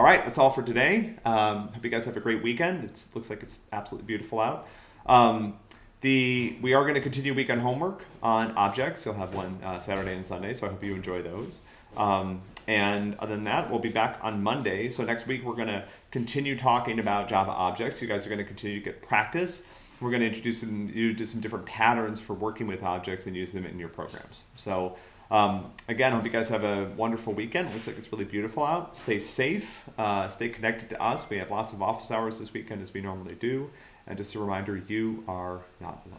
all right, that's all for today. Um, hope you guys have a great weekend. It looks like it's absolutely beautiful out. Um, the we are going to continue weekend homework on objects. You'll have one uh, Saturday and Sunday, so I hope you enjoy those. Um, and other than that, we'll be back on Monday. So next week we're going to continue talking about Java objects. You guys are going to continue to get practice. We're going to introduce you to some different patterns for working with objects and use them in your programs. So um, again, I hope you guys have a wonderful weekend. It looks like it's really beautiful out. Stay safe. Uh, stay connected to us. We have lots of office hours this weekend as we normally do. And just a reminder, you are not alone.